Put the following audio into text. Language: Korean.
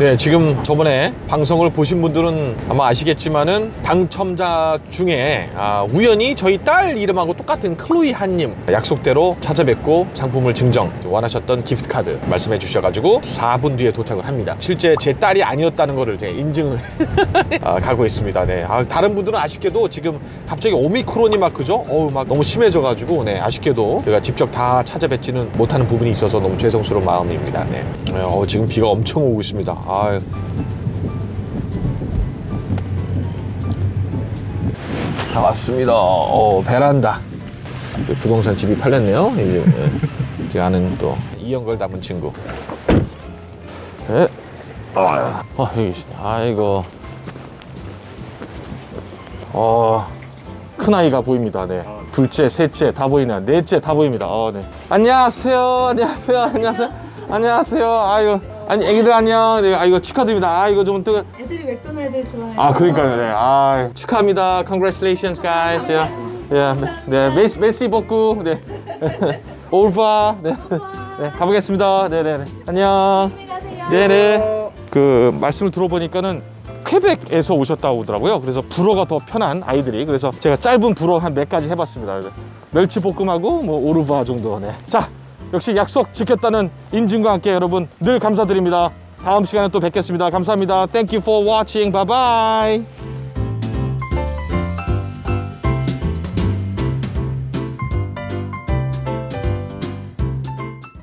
네, 지금 저번에 방송을 보신 분들은 아마 아시겠지만은 당첨자 중에 아, 우연히 저희 딸 이름하고 똑같은 클로이 한님 약속대로 찾아뵙고 상품을 증정 원하셨던 기프트 카드 말씀해 주셔가지고 4분 뒤에 도착을 합니다. 실제 제 딸이 아니었다는 거를 제가 인증을 아, 가고 있습니다. 네, 아, 다른 분들은 아쉽게도 지금 갑자기 오미크론이 막 그죠? 어우 막 너무 심해져가지고 네, 아쉽게도 제가 직접 다 찾아뵙지는 못하는 부분이 있어서 너무 죄송스러운 마음입니다. 네, 네, 어, 지금 비가 엄청 오고 있습니다. 아. 다 왔습니다. 어, 베란다. 그 부동산 집이 팔렸네요. 이제 예. 제가 아는 또 이연걸 담은 친구. 예. 아, 어, 여기. 아이고. 어, 큰 아이가 보입니다. 네. 둘째, 셋째 다 보이네요. 넷째 다 보입니다. 어, 네. 안녕하세요. 안녕하세요. 안녕하세요. 안녕하세요. 아이고. 아니, 애기들 안녕. 네, 아이고 축하드립니다. 아, 이거 좀 뜨거. 애들이 맥도날드 좋아해요. 아, 그러니까요. 네. 아, 축하합니다. Congratulations, guys. Yeah. Yeah. 네, 메시 메시 복구. 네. 올바. 네. 네, 가보겠습니다. 네, 네, 네. 안녕. 네네. 그 말씀을 들어보니까는 퀘벡에서 오셨다고 하더라고요. 그래서 불어가 더 편한 아이들이. 그래서 제가 짧은 불어 한 몇 가지 해봤습니다. 그래서 멸치 볶음하고 뭐 오르바 정도. 네. 자, 역시 약속 지켰다는 인증과 함께 여러분 늘 감사드립니다. 다음 시간에 또 뵙겠습니다. 감사합니다. Thank you for watching. Bye bye.